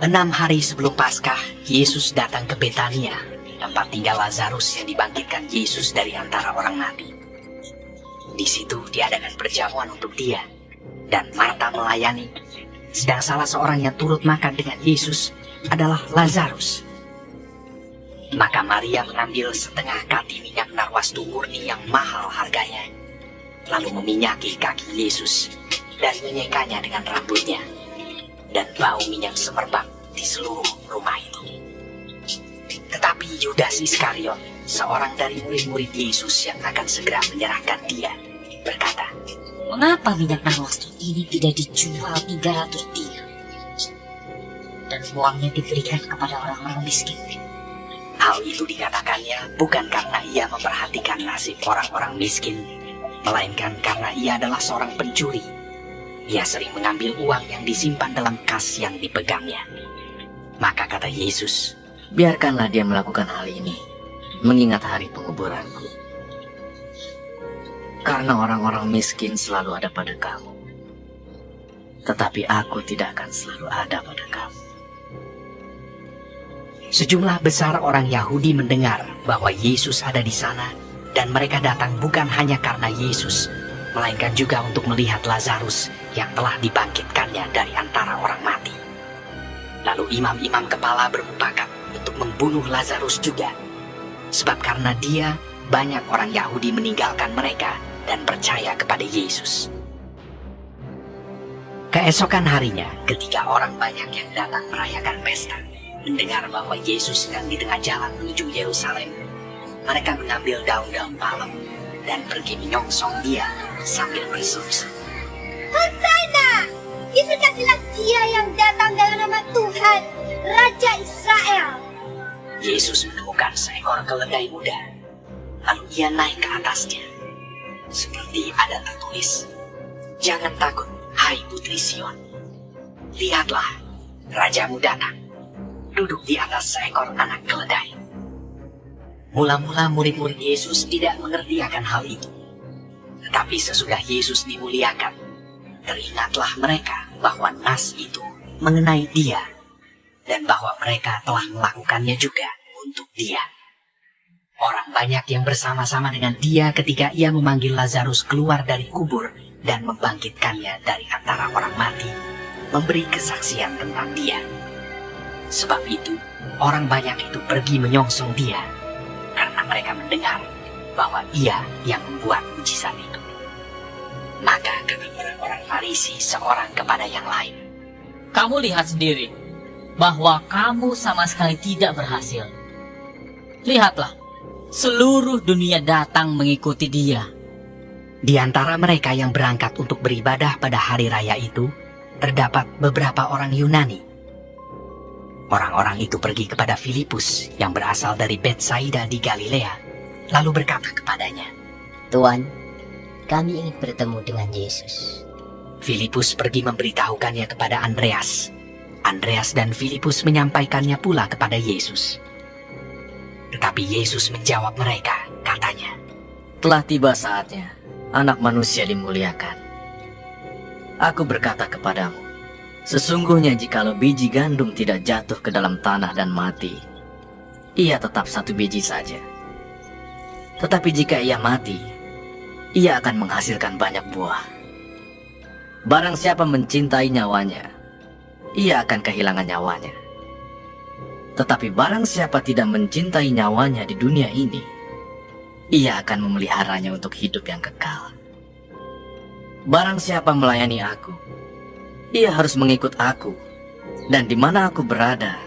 Enam hari sebelum Paskah, Yesus datang ke Betania, tempat tinggal Lazarus yang dibangkitkan Yesus dari antara orang mati. Di situ diadakan perjamuan untuk dia, dan Marta melayani, sedang salah seorang yang turut makan dengan Yesus adalah Lazarus. Maka Maria mengambil setengah kati minyak narwastu murni yang mahal harganya, lalu meminyaki kaki Yesus dan menyekanya dengan rambutnya dan bau minyak semerbak di seluruh rumah itu. Tetapi Yudas Iskariot, seorang dari murid-murid Yesus yang akan segera menyerahkan dia, berkata, Mengapa minyak narwastu ini tidak dijual 300 dinar? Dan uangnya diberikan kepada orang-orang miskin. Hal itu dikatakannya bukan karena ia memperhatikan nasib orang-orang miskin, melainkan karena ia adalah seorang pencuri ia sering mengambil uang yang disimpan dalam kas yang dipegangnya. Maka kata Yesus, biarkanlah dia melakukan hal ini, mengingat hari penguburanku. Karena orang-orang miskin selalu ada pada kamu. Tetapi aku tidak akan selalu ada pada kamu. Sejumlah besar orang Yahudi mendengar bahwa Yesus ada di sana dan mereka datang bukan hanya karena Yesus, melainkan juga untuk melihat Lazarus yang telah dibangkitkannya dari antara orang mati. Lalu imam-imam kepala bermupakat untuk membunuh Lazarus juga. Sebab karena dia, banyak orang Yahudi meninggalkan mereka dan percaya kepada Yesus. Keesokan harinya, ketika orang banyak yang datang merayakan pesta, mendengar bahwa Yesus sedang di tengah jalan menuju Yerusalem, mereka mengambil daun-daun palem dan pergi menyongsong dia sambil berseru-seru. Diberkatilah dia yang datang dalam nama Tuhan, Raja Israel. Yesus menemukan seekor keledai muda. Lalu ia naik ke atasnya. Seperti ada tertulis, Jangan takut, hai putri Sion. Lihatlah, Rajamu datang, duduk di atas seekor anak keledai. Mula-mula murid-murid Yesus tidak mengerti akan hal itu. Tetapi sesudah Yesus dimuliakan, teringatlah mereka bahwa nas itu mengenai dia dan bahwa mereka telah melakukannya juga untuk dia. Orang banyak yang bersama-sama dengan dia ketika ia memanggil Lazarus keluar dari kubur dan membangkitkannya dari antara orang mati, memberi kesaksian tentang dia. Sebab itu, orang banyak itu pergi menyongsong dia karena mereka mendengar bahwa ia yang membuat mujizat itu. Maka kata orang-orang Farisi seorang kepada yang lain. Kamu lihat sendiri bahwa kamu sama sekali tidak berhasil. Lihatlah, seluruh dunia datang mengikuti dia. Di antara mereka yang berangkat untuk beribadah pada hari raya itu, terdapat beberapa orang Yunani. Orang-orang itu pergi kepada Filipus yang berasal dari Betsaida di Galilea, lalu berkata kepadanya, Tuan, kami ingin bertemu dengan Yesus. Filipus pergi memberitahukannya kepada Andreas. Andreas dan Filipus menyampaikannya pula kepada Yesus. Tetapi Yesus menjawab mereka, katanya, Telah tiba saatnya anak manusia dimuliakan. Aku berkata kepadamu, sesungguhnya jikalau biji gandum tidak jatuh ke dalam tanah dan mati, ia tetap satu biji saja. Tetapi jika ia mati, ia akan menghasilkan banyak buah. Barang siapa mencintai nyawanya, ia akan kehilangan nyawanya. Tetapi barang siapa tidak mencintai nyawanya di dunia ini, ia akan memeliharanya untuk hidup yang kekal. Barang siapa melayani aku, ia harus mengikut aku, dan di mana aku berada,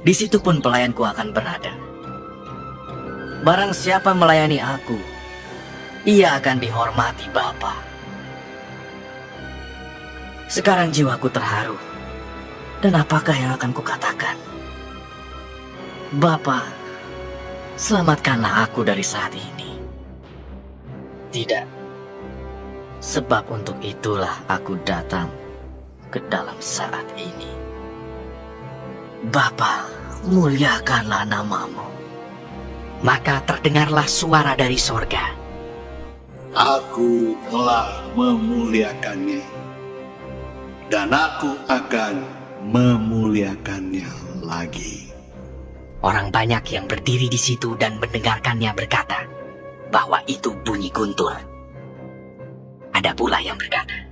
di situ pun pelayanku akan berada. Barang siapa melayani aku, ia akan dihormati Bapa. Sekarang jiwaku terharu, dan apakah yang akan kukatakan? Bapa, selamatkanlah aku dari saat ini. Tidak, sebab untuk itulah aku datang ke dalam saat ini. Bapa, muliakanlah namamu. Maka terdengarlah suara dari sorga. Aku telah memuliakannya, dan aku akan memuliakannya lagi. Orang banyak yang berdiri di situ dan mendengarkannya berkata bahwa itu bunyi guntur. Ada pula yang berkata,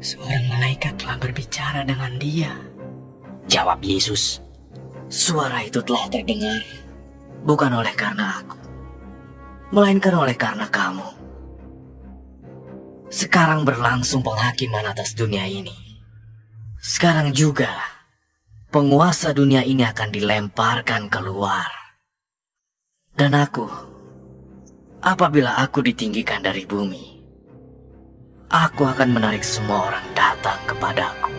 Seorang malaikat telah berbicara dengan dia. Jawab Yesus, Suara itu telah terdengar bukan oleh karena aku, melainkan oleh karena kamu. Sekarang berlangsung penghakiman atas dunia ini. Sekarang juga penguasa dunia ini akan dilemparkan keluar. Dan aku, apabila aku ditinggikan dari bumi, aku akan menarik semua orang datang kepadaku.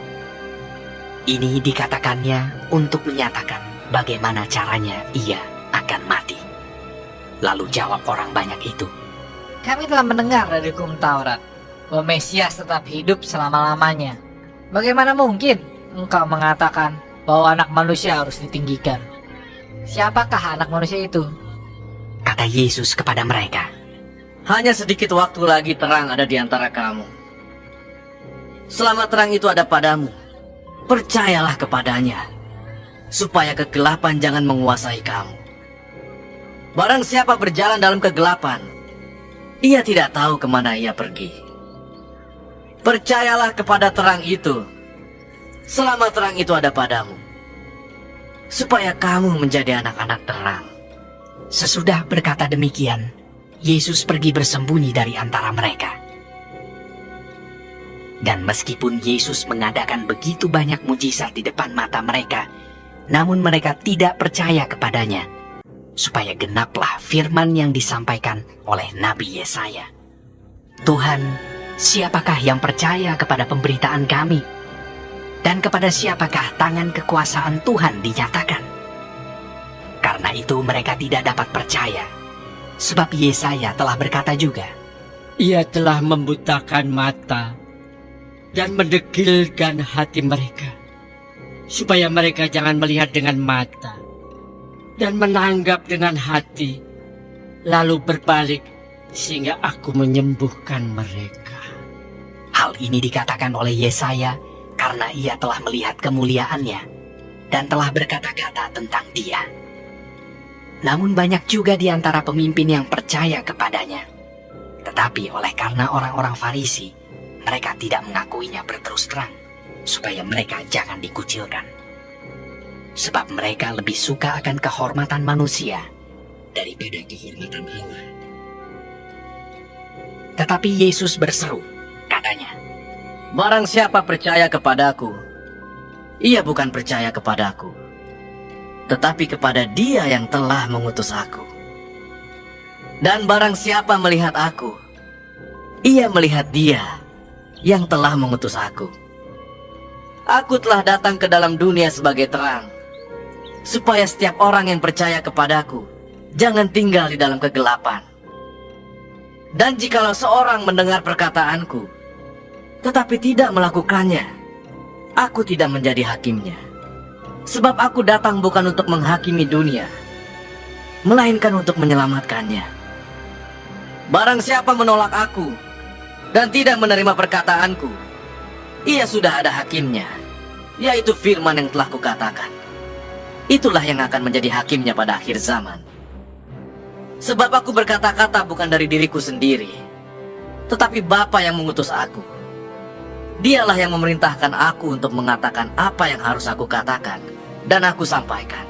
ini dikatakannya untuk menyatakan bagaimana caranya ia akan mati. Lalu jawab orang banyak itu, Kami telah mendengar dari hukum Taurat bahwa Mesias tetap hidup selama-lamanya. Bagaimana mungkin engkau mengatakan bahwa anak manusia harus ditinggikan? Siapakah anak manusia itu? kata Yesus kepada mereka. Hanya sedikit waktu lagi terang ada di antara kamu. Selama terang itu ada padamu, percayalah kepadanya, supaya kegelapan jangan menguasai kamu. Barang siapa berjalan dalam kegelapan, ia tidak tahu ke mana ia pergi. Percayalah kepada terang itu, selama terang itu ada padamu, supaya kamu menjadi anak-anak terang. Sesudah berkata demikian, Yesus pergi bersembunyi dari antara mereka. Dan meskipun Yesus mengadakan begitu banyak mujizat di depan mata mereka, namun mereka tidak percaya kepadanya, supaya genaplah firman yang disampaikan oleh Nabi Yesaya. Tuhan, siapakah yang percaya kepada pemberitaan kami? Dan kepada siapakah tangan kekuasaan Tuhan dinyatakan? Karena itu mereka tidak dapat percaya. Sebab Yesaya telah berkata juga, Ia telah membutakan mata dan mendegilkan hati mereka, supaya mereka jangan melihat dengan mata dan menanggap dengan hati, lalu berbalik sehingga aku menyembuhkan mereka. Hal ini dikatakan oleh Yesaya karena ia telah melihat kemuliaannya dan telah berkata-kata tentang dia. Namun banyak juga di antara pemimpin yang percaya kepadanya. Tetapi oleh karena orang-orang Farisi, mereka tidak mengakuinya berterus terang, supaya mereka jangan dikucilkan. Sebab mereka lebih suka akan kehormatan manusia daripada kehormatan Allah. Tetapi Yesus berseru, Barang siapa percaya kepadaku, ia bukan percaya kepadaku, tetapi kepada dia yang telah mengutus aku. Dan barang siapa melihat aku, ia melihat dia yang telah mengutus aku. Aku telah datang ke dalam dunia sebagai terang, supaya setiap orang yang percaya kepadaku jangan tinggal di dalam kegelapan. Dan jikalau seorang mendengar perkataanku, tetapi tidak melakukannya, aku tidak menjadi hakimnya. Sebab aku datang bukan untuk menghakimi dunia, melainkan untuk menyelamatkannya. Barang siapa menolak aku dan tidak menerima perkataanku, ia sudah ada hakimnya, yaitu firman yang telah kukatakan. Itulah yang akan menjadi hakimnya pada akhir zaman. Sebab aku berkata-kata bukan dari diriku sendiri, tetapi Bapa yang mengutus aku. Dialah yang memerintahkan aku untuk mengatakan apa yang harus aku katakan dan aku sampaikan.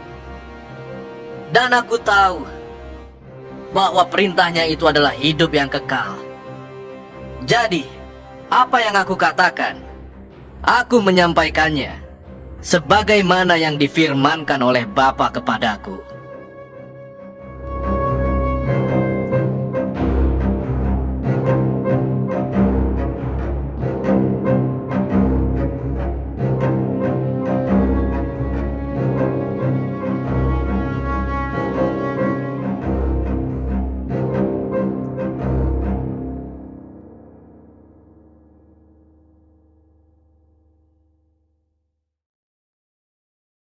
Dan aku tahu bahwa perintahnya itu adalah hidup yang kekal. Jadi, apa yang aku katakan, aku menyampaikannya sebagaimana yang difirmankan oleh Bapa kepadaku.